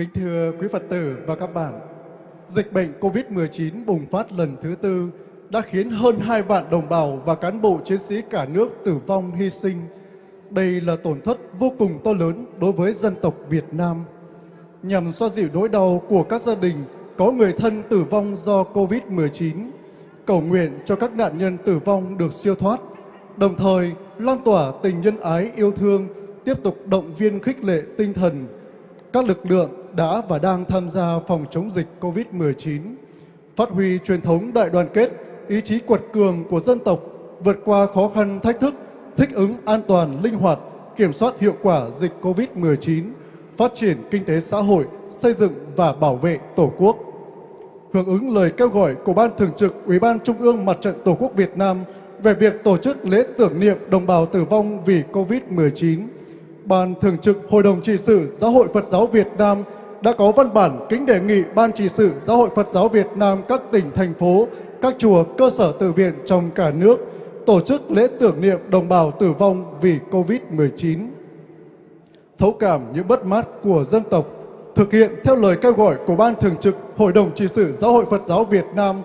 Kính thưa quý Phật tử và các bạn, dịch bệnh COVID-19 bùng phát lần thứ tư đã khiến hơn 2 vạn đồng bào và cán bộ chiến sĩ cả nước tử vong hy sinh. Đây là tổn thất vô cùng to lớn đối với dân tộc Việt Nam. Nhằm xoa dịu nỗi đau của các gia đình có người thân tử vong do COVID-19, cầu nguyện cho các nạn nhân tử vong được siêu thoát, đồng thời lan tỏa tình nhân ái yêu thương, tiếp tục động viên khích lệ tinh thần các lực lượng đã và đang tham gia phòng chống dịch COVID-19, phát huy truyền thống đại đoàn kết, ý chí quật cường của dân tộc, vượt qua khó khăn thách thức, thích ứng an toàn, linh hoạt, kiểm soát hiệu quả dịch COVID-19, phát triển kinh tế xã hội, xây dựng và bảo vệ Tổ quốc. Hưởng ứng lời kêu gọi của Ban Thường trực Ủy ban Trung ương Mặt trận Tổ quốc Việt Nam về việc tổ chức lễ tưởng niệm đồng bào tử vong vì COVID-19, Ban Thường trực Hội đồng trị sự Giáo hội Phật giáo Việt Nam đã có văn bản kính đề nghị Ban trị sự Giáo hội Phật giáo Việt Nam các tỉnh, thành phố, các chùa, cơ sở tự viện trong cả nước tổ chức lễ tưởng niệm đồng bào tử vong vì COVID-19. Thấu cảm những bất mát của dân tộc, thực hiện theo lời kêu gọi của Ban Thường trực Hội đồng trị sự Giáo hội Phật giáo Việt Nam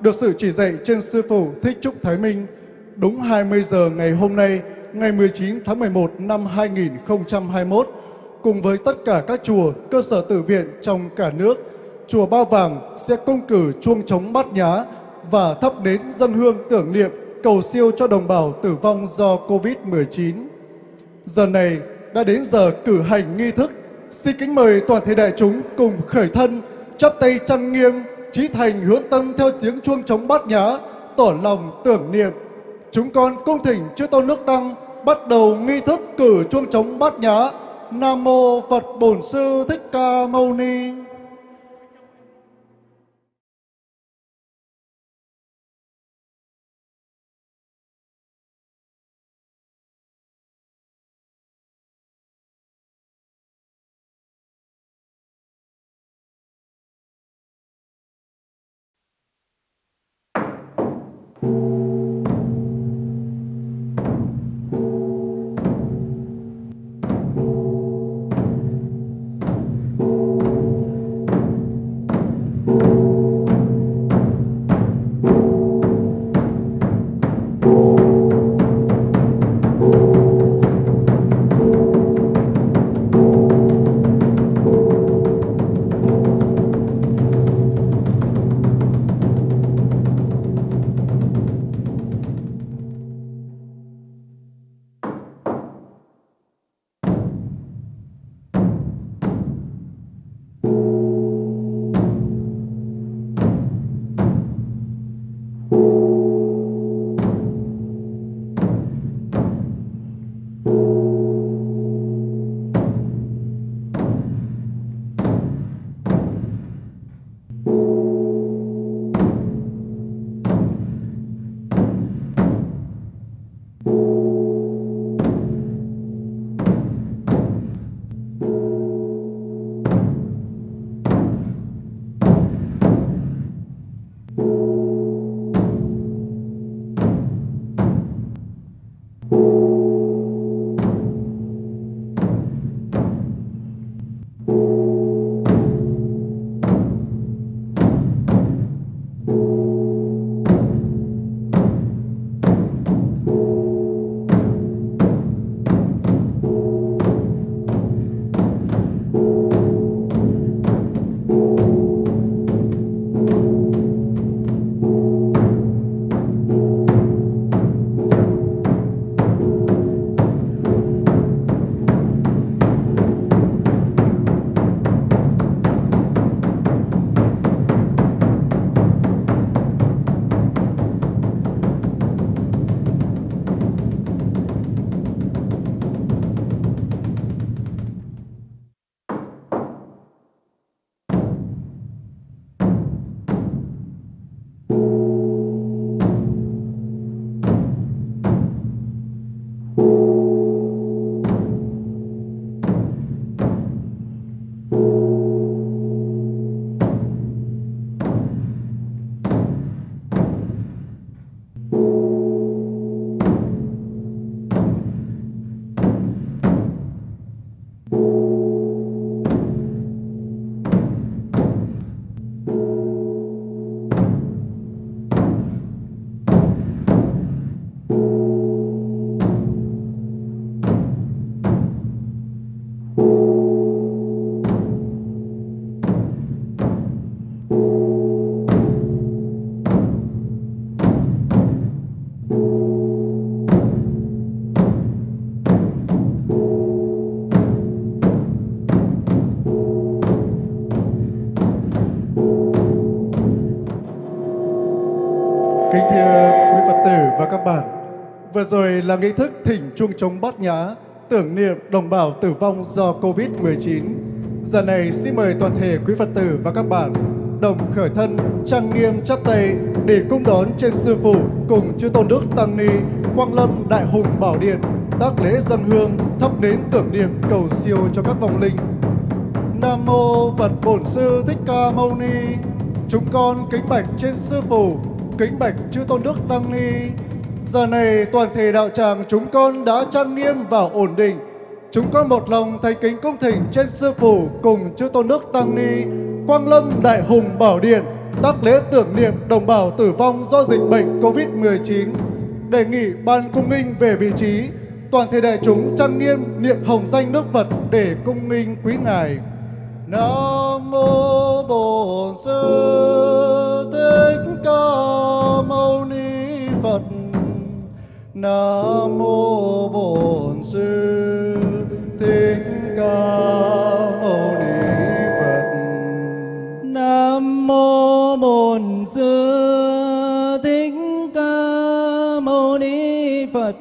được sự chỉ dạy trên Sư Phụ Thích Trúc Thái Minh đúng 20 giờ ngày hôm nay, ngày 19 tháng 11 năm 2021, cùng với tất cả các chùa, cơ sở tử viện trong cả nước, chùa Ba Vàng sẽ công cử chuông trống bát nhá và thắp nến dân hương tưởng niệm cầu siêu cho đồng bào tử vong do Covid-19. Giờ này đã đến giờ cử hành nghi thức. Xin kính mời toàn thể đại chúng cùng khởi thân, chắp tay chăn nghiêm, trí thành hướng tâm theo tiếng chuông trống bát nhá, tỏ lòng tưởng niệm. Chúng con cung thỉnh chư tôn nước tăng bắt đầu nghi thức cử chuông trống bát nhã. Nam mô Phật Bổn Sư Thích Ca Mâu Ni. Là nghi thức thỉnh chuông trống bát nhã, tưởng niệm đồng bào tử vong do Covid-19. Giờ này xin mời toàn thể quý Phật tử và các bạn đồng khởi thân trang nghiêm chắp tay để cung đón trên sư phụ cùng chư tôn đức tăng ni quang lâm đại hùng bảo điện tác lễ dân hương thắp nến tưởng niệm cầu siêu cho các vong linh. Nam mô phật bổn sư thích ca mâu ni. Chúng con kính bạch trên sư phụ kính bạch chư tôn đức tăng ni giờ này toàn thể đạo tràng chúng con đã trang nghiêm và ổn định chúng con một lòng thành kính cung thỉnh trên sư phụ cùng chư tôn đức tăng ni Quang Lâm Đại Hùng Bảo Điện tác lễ tưởng niệm đồng bào tử vong do dịch bệnh COVID-19. Đề nghị ban cung nghinh về vị trí, toàn thể đại chúng trang nghiêm niệm hồng danh Đức Phật để cung nghinh quý ngài. Nam mô Bổn Sư Thích Ca Mâu Ni Phật. Nam mô Bổn Sư Thích Ca Mâu Ni Phật. Nam mô Bổn Sư Thích Ca Mâu Ni Phật.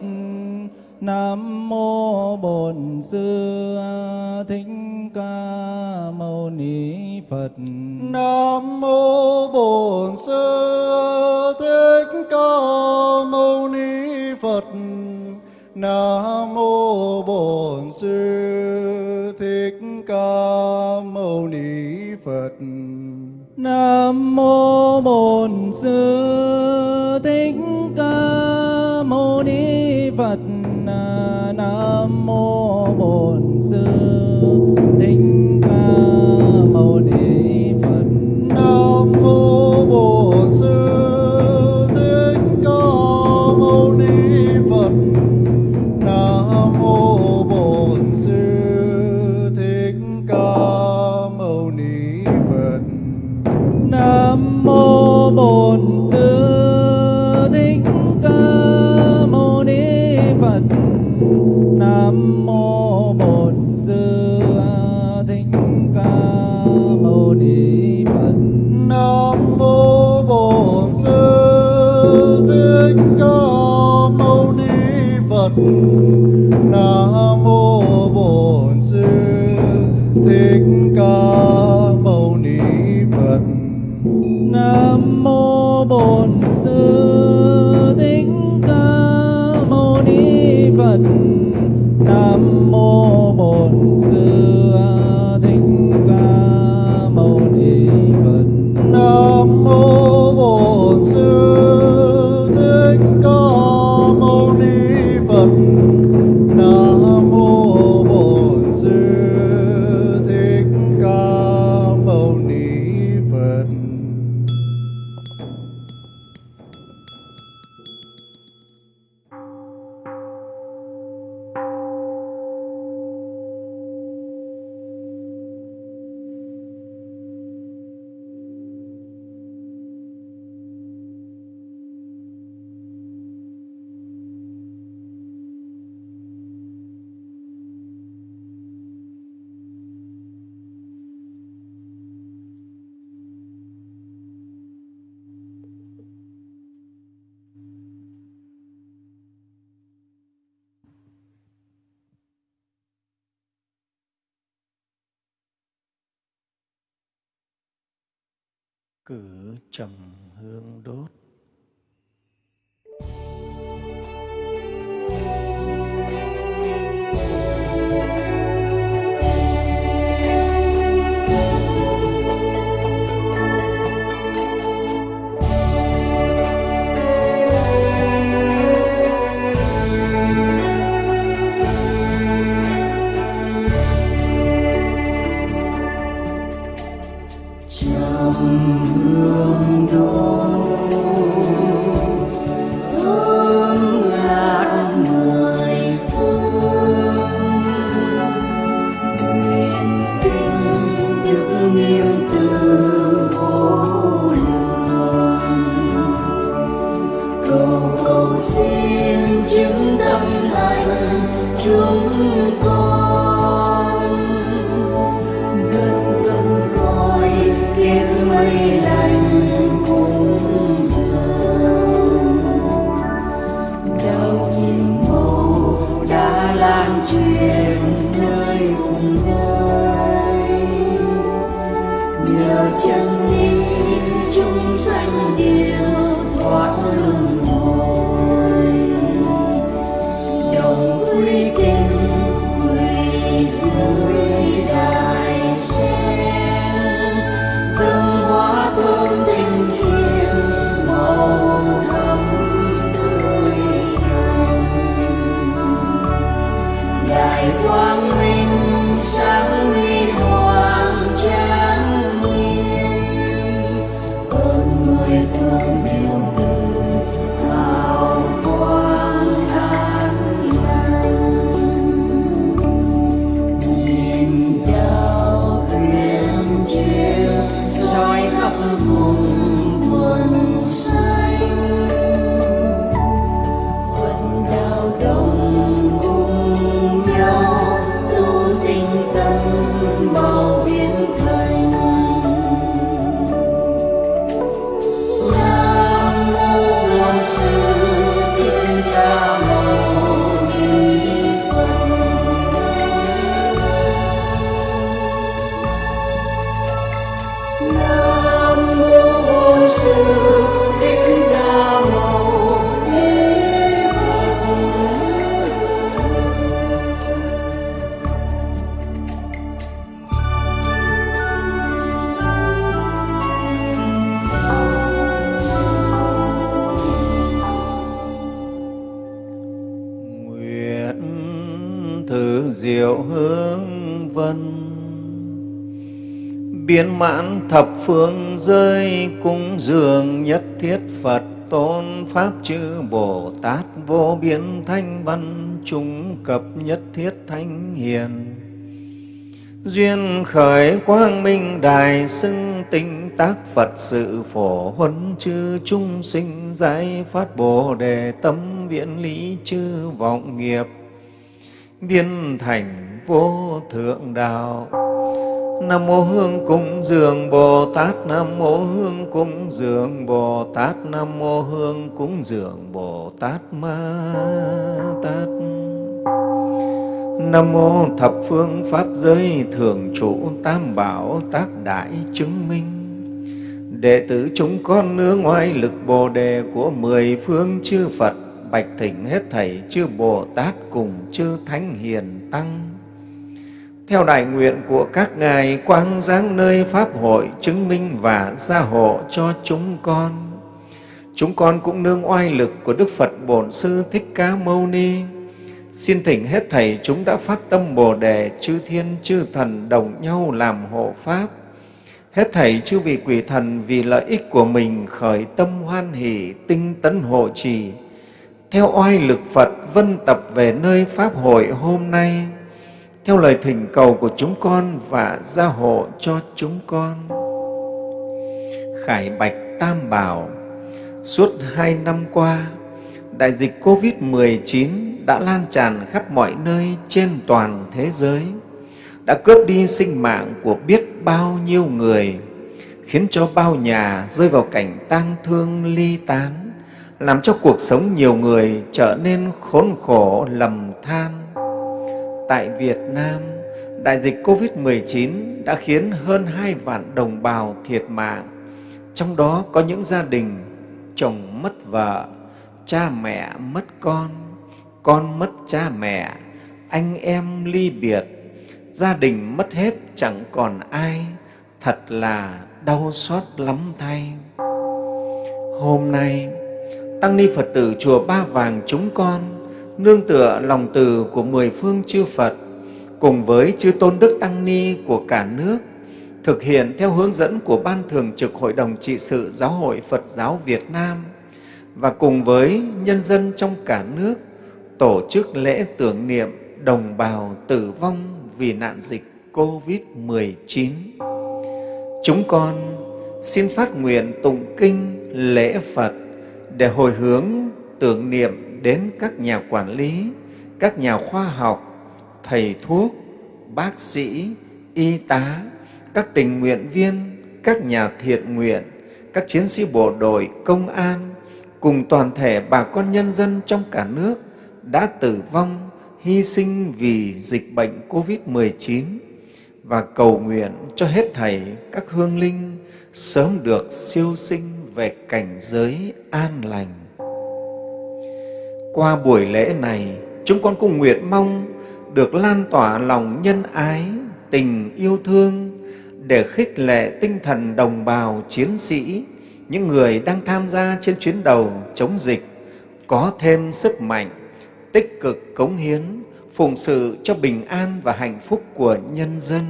Nam mô Bổn Sư Thích Ca Mâu Ni Phật. Nam mô Bổn Sư Nam mô Bổn Sư Thích Ca Mâu Ni Phật. Nam mô Bổn Sư Thích Ca Mâu Ni Phật. Nam mô Bổn Sư Thích Ca Mâu Ni Thank. jam biến mãn thập phương rơi cúng dường nhất thiết phật tôn pháp chư bồ tát vô biên thanh văn chúng cập nhất thiết thánh hiền. Duyên khởi quang minh đài xưng tinh tác phật sự phổ huấn chư chúng sinh giải phát bồ đề tâm viễn lý chư vọng nghiệp. Viên thành vô thượng đạo. Nam mô Hương cúng dường Bồ Tát. Nam mô Hương cúng dường Bồ Tát. Nam mô Hương cúng dường Bồ Tát Ma Tát. Nam mô thập phương pháp giới thường trụ tam bảo tác đại chứng minh. Đệ tử chúng con nương ngoài lực Bồ đề của mười phương chư Phật, bạch thỉnh hết thảy chư Bồ Tát cùng chư Thánh Hiền Tăng theo đại nguyện của các ngài, quang giáng nơi pháp hội chứng minh và gia hộ cho chúng con. Chúng con cũng nương oai lực của đức phật bổn sư thích ca mâu ni. Xin thỉnh hết thầy chúng đã phát tâm bồ đề chư thiên chư thần đồng nhau làm hộ pháp. Hết thảy chư vị quỷ thần vì lợi ích của mình khởi tâm hoan hỷ, tinh tấn hộ trì. Theo oai lực phật vân tập về nơi pháp hội hôm nay theo lời thỉnh cầu của chúng con và gia hộ cho chúng con. Khải Bạch Tam Bảo Suốt hai năm qua, đại dịch COVID-19 đã lan tràn khắp mọi nơi trên toàn thế giới, đã cướp đi sinh mạng của biết bao nhiêu người, khiến cho bao nhà rơi vào cảnh tang thương ly tán, làm cho cuộc sống nhiều người trở nên khốn khổ lầm than tại Việt Nam, đại dịch COVID-19 đã khiến hơn hai vạn đồng bào thiệt mạng, trong đó có những gia đình chồng mất vợ, cha mẹ mất con, con mất cha mẹ, anh em ly biệt, gia đình mất hết chẳng còn ai, thật là đau xót lắm thay. Hôm nay, Tăng Ni Phật tử Chùa Ba Vàng chúng con nương tựa lòng từ của mười phương chư Phật, cùng với chư tôn đức tăng ni của cả nước, thực hiện theo hướng dẫn của Ban Thường trực Hội đồng Trị sự Giáo hội Phật giáo Việt Nam, và cùng với nhân dân trong cả nước tổ chức lễ tưởng niệm đồng bào tử vong vì nạn dịch COVID-19. Chúng con xin phát nguyện tụng kinh lễ Phật để hồi hướng tưởng niệm đến các nhà quản lý, các nhà khoa học, thầy thuốc, bác sĩ, y tá, các tình nguyện viên, các nhà thiện nguyện, các chiến sĩ bộ đội, công an, cùng toàn thể bà con nhân dân trong cả nước đã tử vong, hy sinh vì dịch bệnh COVID-19 và cầu nguyện cho hết thảy các hương linh sớm được siêu sinh về cảnh giới an lành. Qua buổi lễ này, chúng con cũng nguyện mong được lan tỏa lòng nhân ái, tình yêu thương để khích lệ tinh thần đồng bào chiến sĩ, những người đang tham gia trên chuyến đầu chống dịch có thêm sức mạnh, tích cực cống hiến, phụng sự cho bình an và hạnh phúc của nhân dân.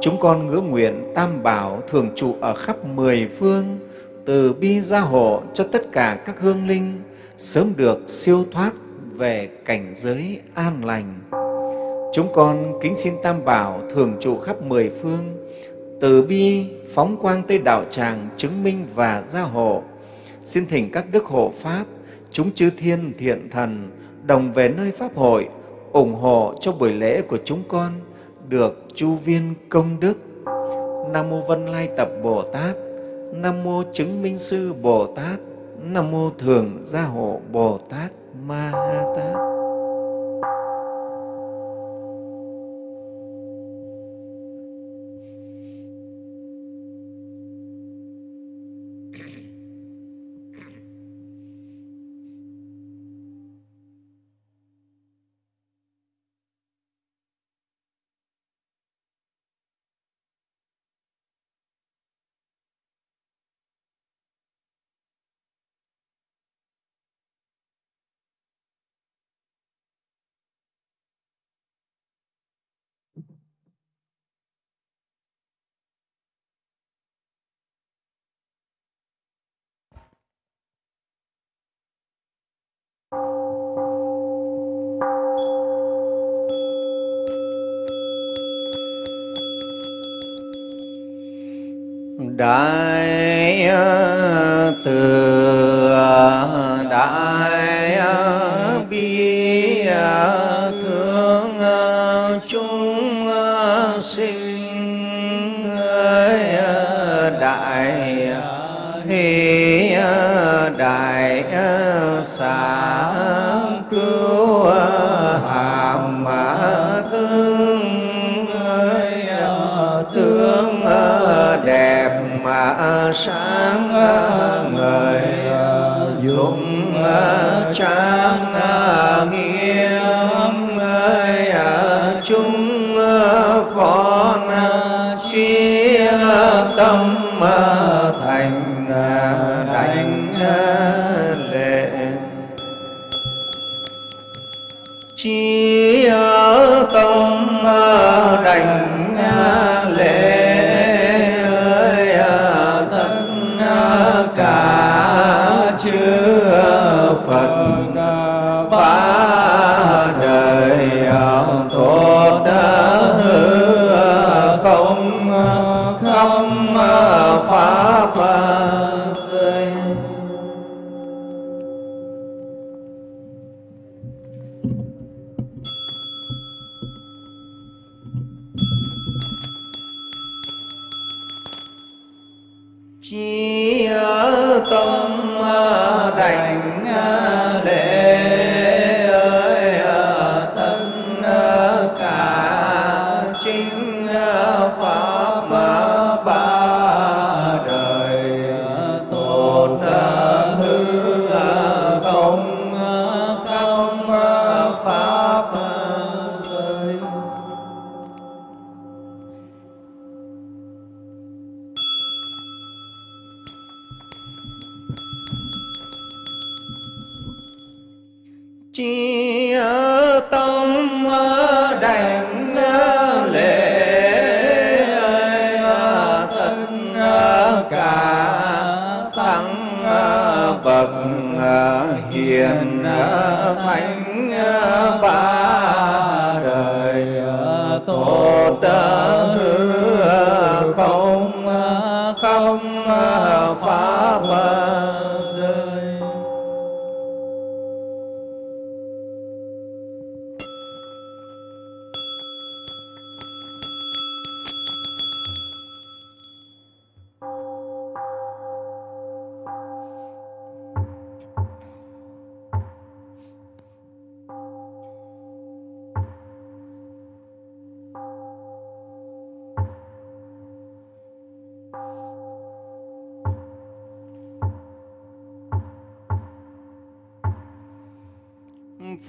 Chúng con ngứa nguyện Tam Bảo thường trụ ở khắp mười phương, từ bi gia hộ cho tất cả các hương linh sớm được siêu thoát về cảnh giới an lành. Chúng con kính xin Tam Bảo thường trụ khắp mười phương, từ bi phóng quang Tây Đạo Tràng chứng minh và gia hộ. Xin thỉnh các đức hộ Pháp, chúng chư thiên thiện thần đồng về nơi Pháp hội, ủng hộ cho buổi lễ của chúng con được chu viên công đức. Nam Mô Vân Lai Tập Bồ Tát, Nam Mô Chứng Minh Sư Bồ Tát, Nam Mô Thường Gia Hộ Bồ Tát Ma Ha Tát. Đại từ đại bi thương chúng sinh đại hi đại xá sáng à, người à, dùng à, trang nghiêm ơi chúng con chi tâm thành đảnh lễ chi tâm đảnh ba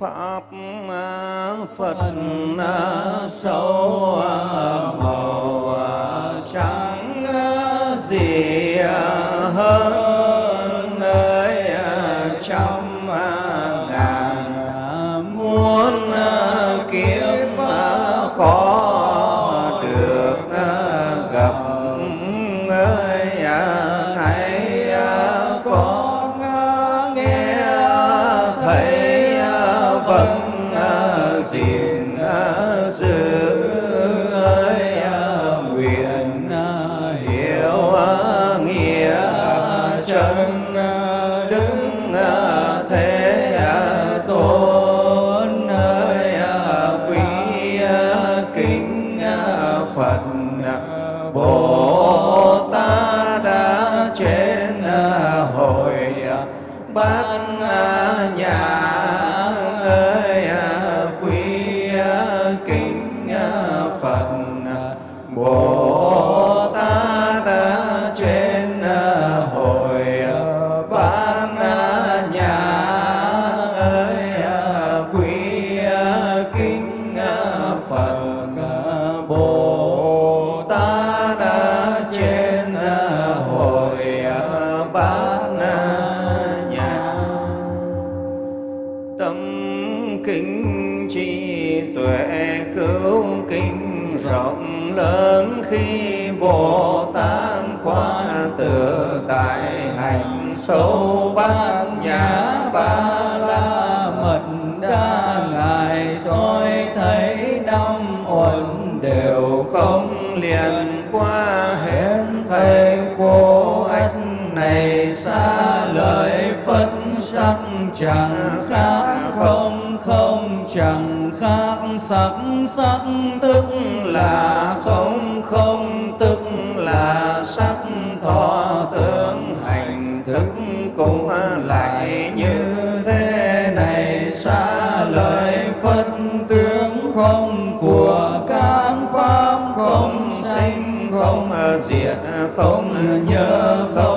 pháp phật sâu màu trắng Bye. sâu bát nhã ba la mật đa, ngài soi thấy năm uẩn đều không liền qua hết thầy cô anh này xa lời phật sắc chẳng khác không không chẳng khác sắc sắc diệt không nhớ không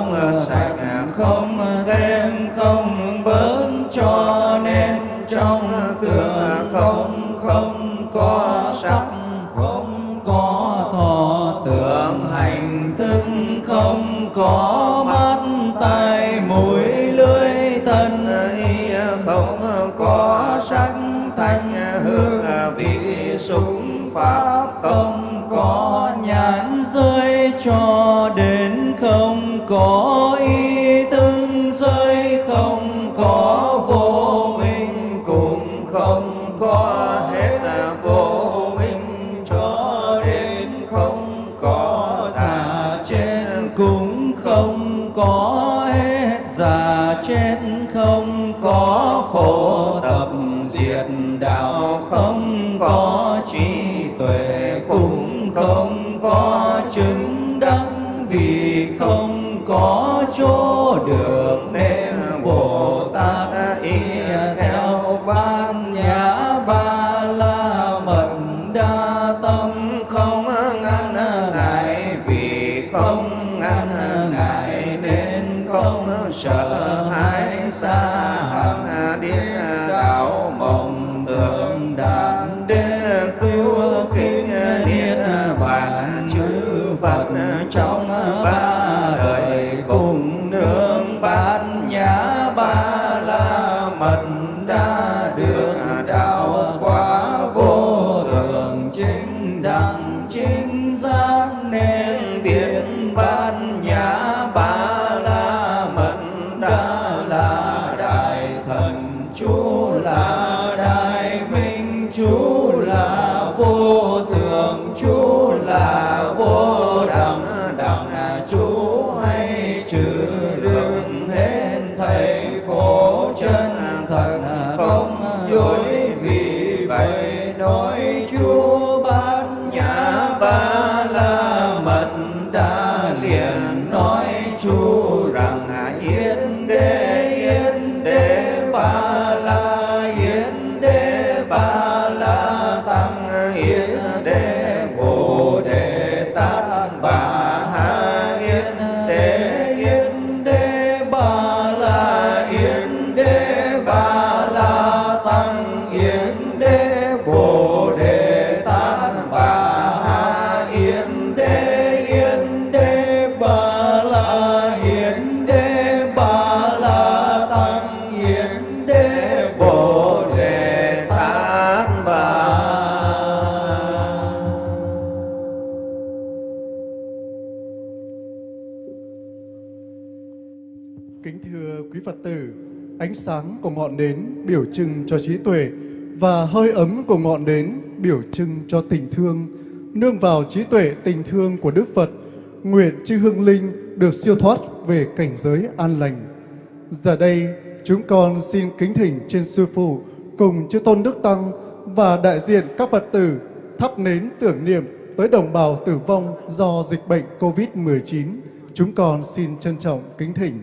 sợ hãi xa hằng địa đạo mộng tưởng đàn đế cứu kinh niết bàn chư phật trong sáng của ngọn nến biểu trưng cho trí tuệ và hơi ấm của ngọn nến biểu trưng cho tình thương. Nương vào trí tuệ tình thương của Đức Phật, nguyện chư hương linh được siêu thoát về cảnh giới an lành. Giờ đây, chúng con xin kính thỉnh trên Sư Phụ cùng chư Tôn Đức Tăng và đại diện các Phật tử thắp nến tưởng niệm tới đồng bào tử vong do dịch bệnh COVID-19. Chúng con xin trân trọng kính thỉnh.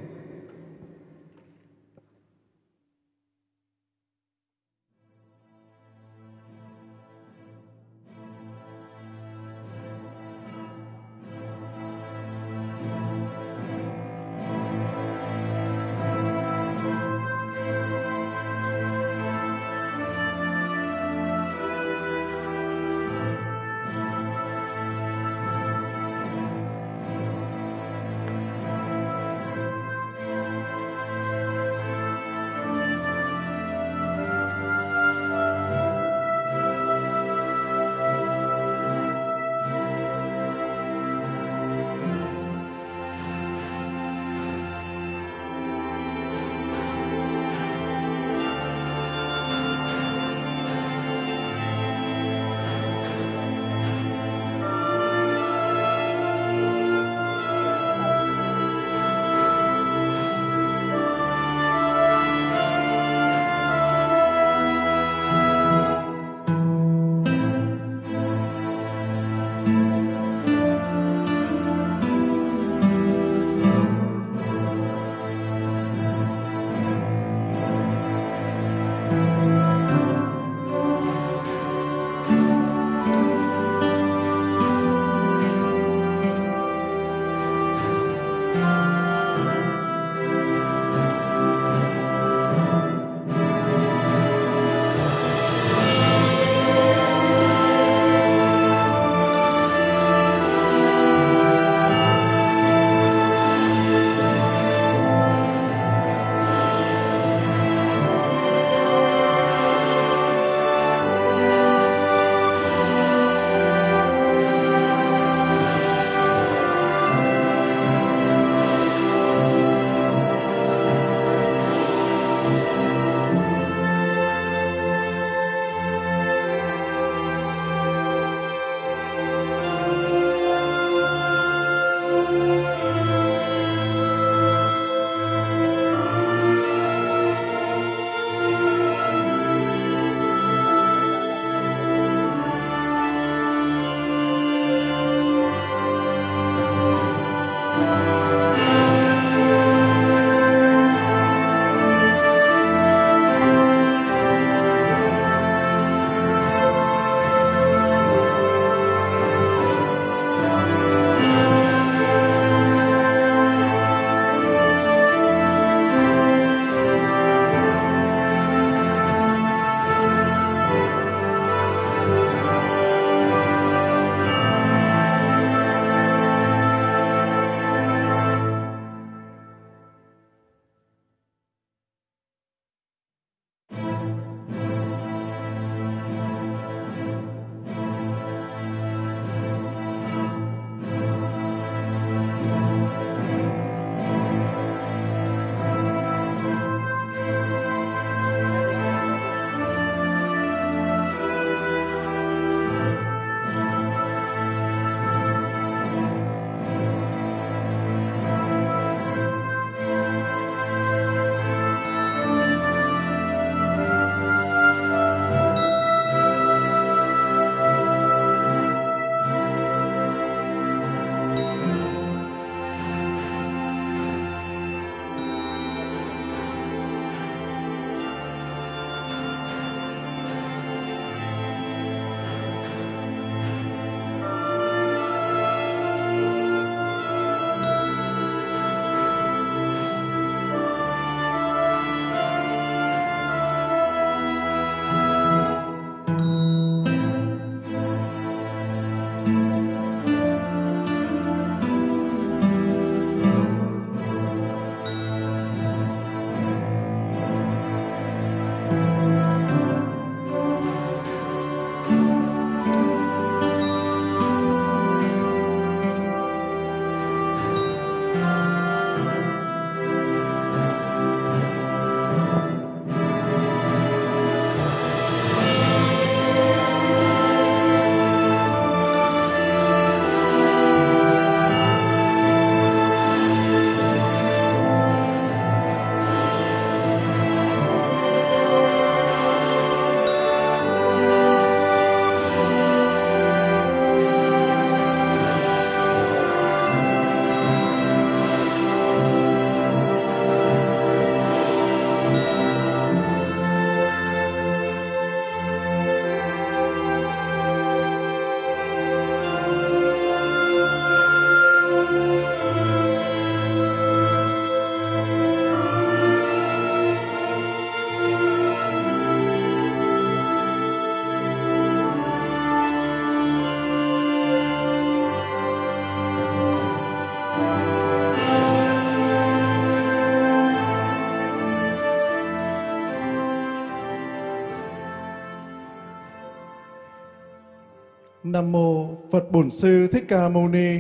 Nam Mô Phật Bổn Sư Thích Ca Mâu Ni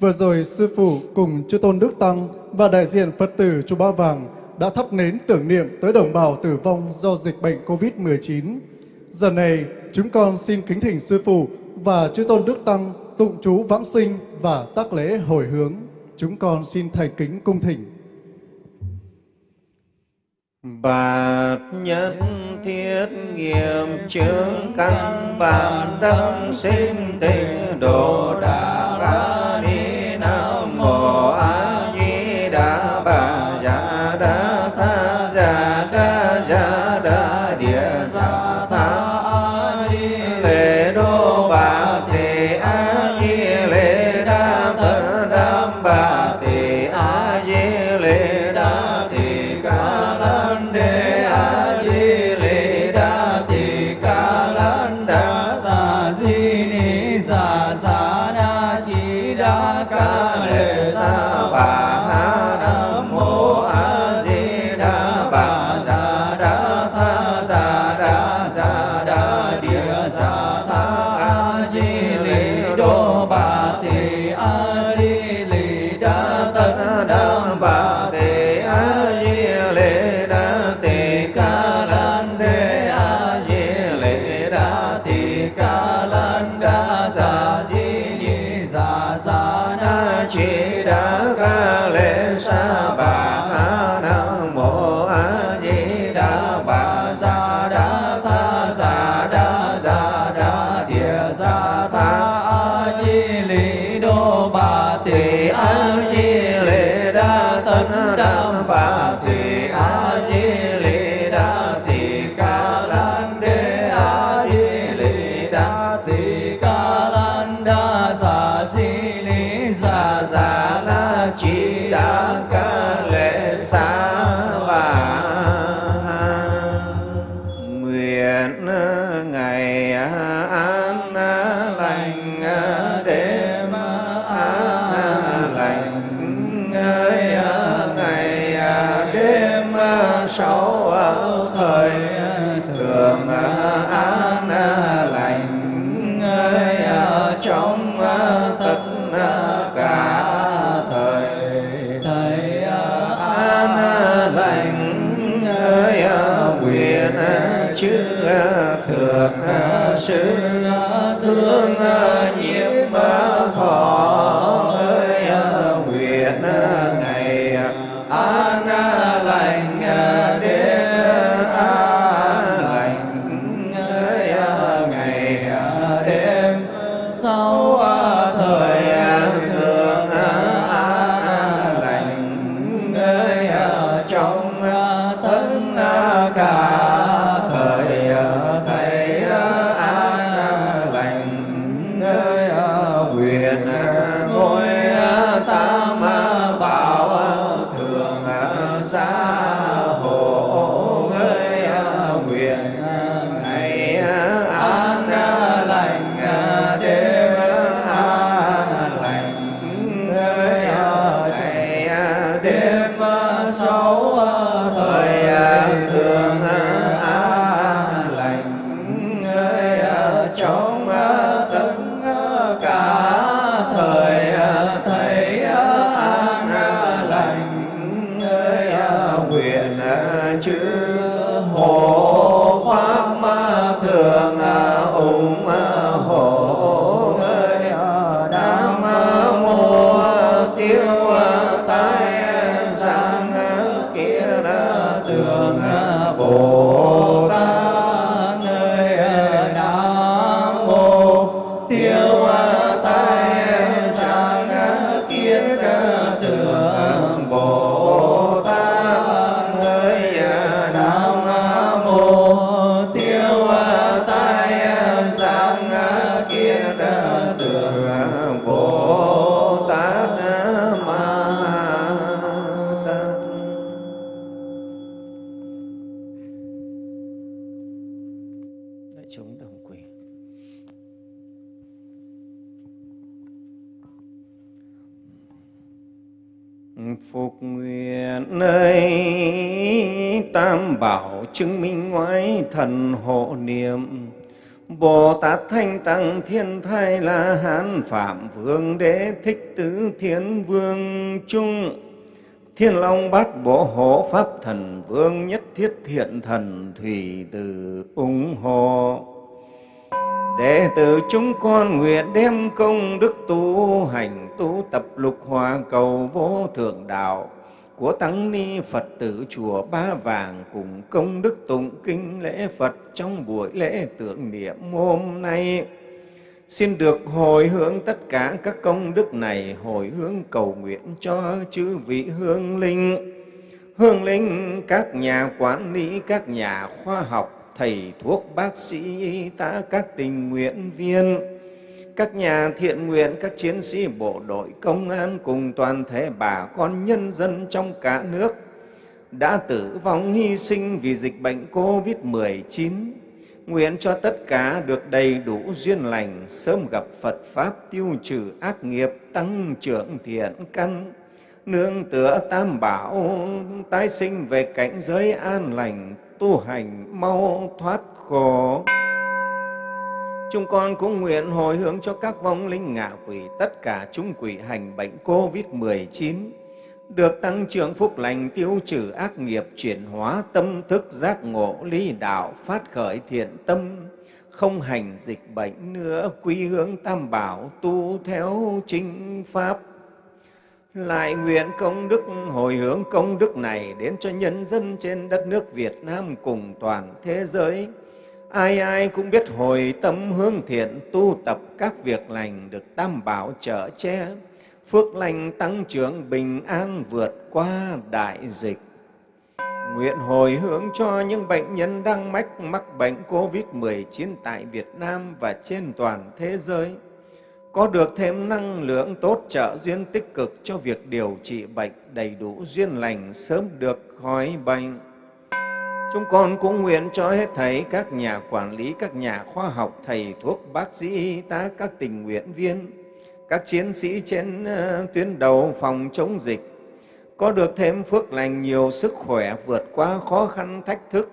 Vừa rồi Sư Phụ cùng Chư Tôn Đức Tăng và đại diện Phật tử Chùa Ba Vàng đã thắp nến tưởng niệm tới đồng bào tử vong do dịch bệnh COVID-19. Giờ này, chúng con xin kính thỉnh Sư Phụ và Chư Tôn Đức Tăng tụng chú vãng sinh và tác lễ hồi hướng. Chúng con xin thành kính cung thỉnh. Bạt nhất thiết nghiệm chứng căn bản đấng sinh tình độ đà ra đi. sáu thời ờ, ờ, thường an ờ, chữ thần hộ niệm. Bồ Tát Thanh Tăng Thiên Thai La Hán Phạm Vương Đế Thích Tứ Thiên Vương Trung. Thiên Long Bát Bộ Hộ Pháp Thần Vương Nhất Thiết Thiện Thần Thủy Từ ủng hộ. Đệ tử chúng con nguyện đem công đức tu hành tu tập lục hòa cầu vô thượng đạo của tăng ni Phật tử chùa Ba Vàng cùng công đức tụng kinh lễ Phật trong buổi lễ tưởng niệm hôm nay. Xin được hồi hướng tất cả các công đức này, hồi hướng cầu nguyện cho chư vị hương linh. Hương linh, các nhà quản lý, các nhà khoa học, thầy thuốc, bác sĩ, y tá, các tình nguyện viên, các nhà thiện nguyện, các chiến sĩ bộ đội, công an cùng toàn thể bà con nhân dân trong cả nước đã tử vong hy sinh vì dịch bệnh COVID-19. Nguyện cho tất cả được đầy đủ duyên lành, sớm gặp Phật Pháp tiêu trừ ác nghiệp, tăng trưởng thiện căn, nương tựa tam bảo, tái sinh về cảnh giới an lành, tu hành mau thoát khổ. Chúng con cũng nguyện hồi hướng cho các vong linh ngạ quỷ, tất cả chúng quỷ hành bệnh COVID-19, được tăng trưởng phúc lành, tiêu trừ ác nghiệp, chuyển hóa tâm thức giác ngộ, lý đạo, phát khởi thiện tâm, không hành dịch bệnh nữa, quy hướng tam bảo, tu theo chính pháp. Lại nguyện công đức hồi hướng công đức này đến cho nhân dân trên đất nước Việt Nam cùng toàn thế giới, Ai ai cũng biết hồi tâm hướng thiện tu tập các việc lành được tam bảo trợ che, phước lành tăng trưởng bình an vượt qua đại dịch. Nguyện hồi hướng cho những bệnh nhân đang mắc mắc bệnh COVID-19 tại Việt Nam và trên toàn thế giới, có được thêm năng lượng tốt trợ duyên tích cực cho việc điều trị bệnh đầy đủ duyên lành sớm được khỏi bệnh. Chúng con cũng nguyện cho hết thầy các nhà quản lý, các nhà khoa học, thầy thuốc, bác sĩ, y tá, các tình nguyện viên, các chiến sĩ trên ờ, tuyến đầu phòng chống dịch, có được thêm phước lành nhiều sức khỏe vượt qua khó khăn thách thức,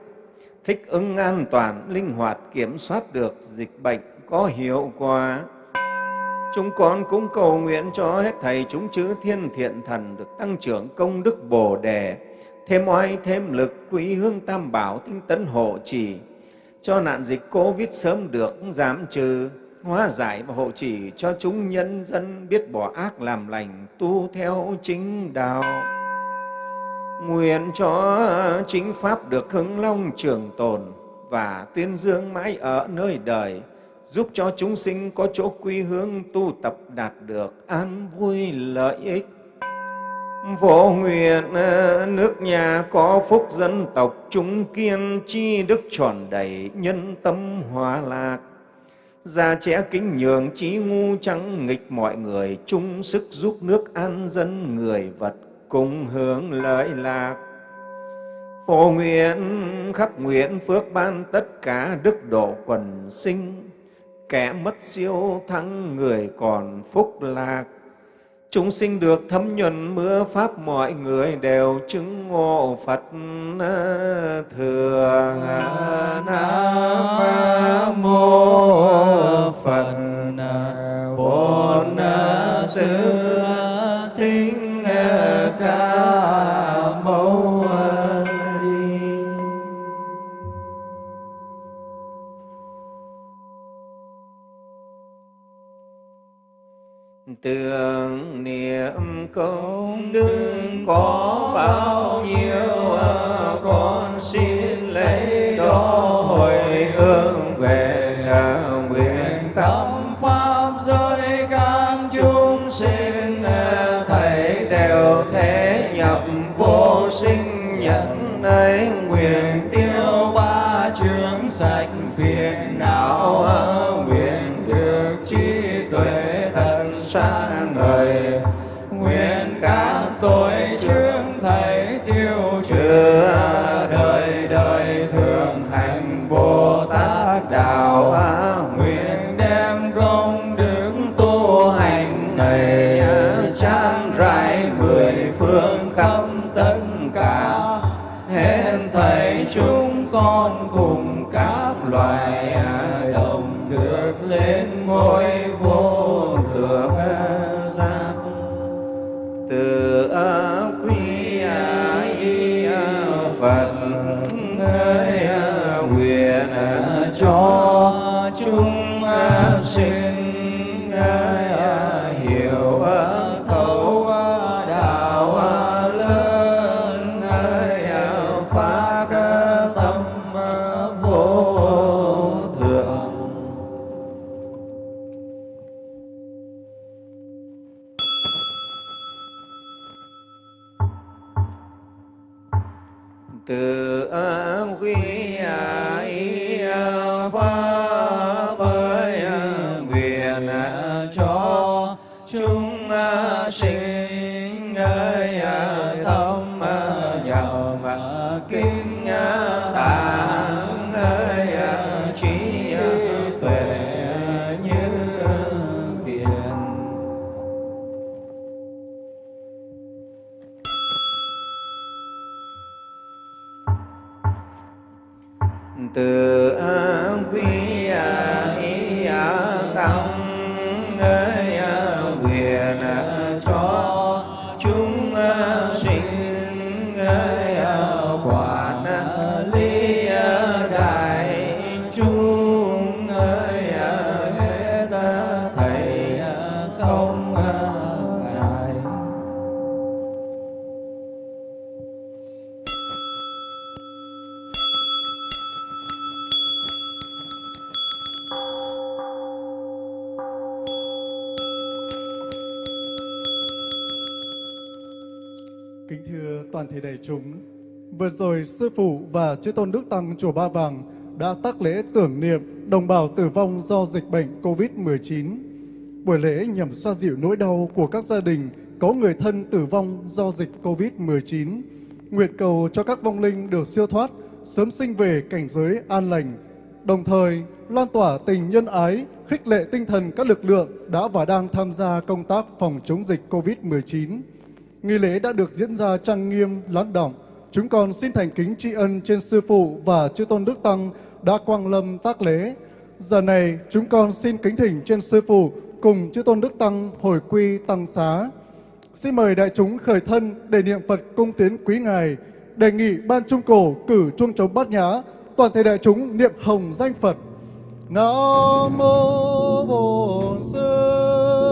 thích ứng an toàn, linh hoạt, kiểm soát được dịch bệnh có hiệu quả. Chúng con cũng cầu nguyện cho hết Thầy chúng chữ thiên thiện thần được tăng trưởng công đức Bồ Đề, thêm oai, thêm lực, quý hương tam bảo, tinh tấn hộ trì. Cho nạn dịch covid sớm được giảm trừ, hóa giải và hộ trì cho chúng nhân dân biết bỏ ác làm lành, tu theo chính đạo. Nguyện cho chính pháp được hưng long trường tồn và tuyên dương mãi ở nơi đời, giúp cho chúng sinh có chỗ quy hướng tu tập đạt được an vui lợi ích. Vô nguyện ờ, nước nhà có phúc dân tộc chúng kiên chi đức tròn đầy nhân tâm hòa lạc. Gia trẻ kính nhường trí ngu trắng nghịch mọi người chung sức giúp nước an dân người vật cùng hướng lợi lạc. Phổ nguyện khắp nguyện phước ban tất cả đức độ quần sinh, kẻ mất siêu thắng người còn phúc lạc Chúng sinh được thấm nhuần mưa Pháp mọi người đều chứng ngộ Phật thường. Nam mô Phật Bổn Sư công đức có bao nhiêu à, con xin lấy đó hồi hướng về à, nguyện tâm pháp giới các chúng sinh à, thầy đều thế nhập vô sinh nhận ấy. Nguyện tiêu ba chướng sạch phiền não nguyện được trí tuệ thần sáng tội chướng thầy tiêu trừ đời đời thường hành bồ tát đạo. Từ quý y tâm vừa rồi Sư Phụ và Chư Tôn Đức Tăng Chùa Ba Vàng đã tác lễ tưởng niệm đồng bào tử vong do dịch bệnh COVID-19. Buổi lễ nhằm xoa dịu nỗi đau của các gia đình có người thân tử vong do dịch COVID-19. Nguyện cầu cho các vong linh được siêu thoát, sớm sinh về cảnh giới an lành, đồng thời lan tỏa tình nhân ái, khích lệ tinh thần các lực lượng đã và đang tham gia công tác phòng chống dịch COVID-19. Nghi lễ đã được diễn ra trang nghiêm, lắng động. Chúng con xin thành kính tri ân trên Sư Phụ và Chư Tôn Đức Tăng đã quang lâm tác lễ. Giờ này, chúng con xin kính thỉnh trên Sư Phụ cùng Chư Tôn Đức Tăng hồi quy Tăng Xá. Xin mời đại chúng khởi thân để niệm Phật cung tiến quý Ngài. Đề nghị Ban Trung Cổ cử chuông trống bát nhã, toàn thể đại chúng niệm hồng danh Phật. Nam mô Bổn Sư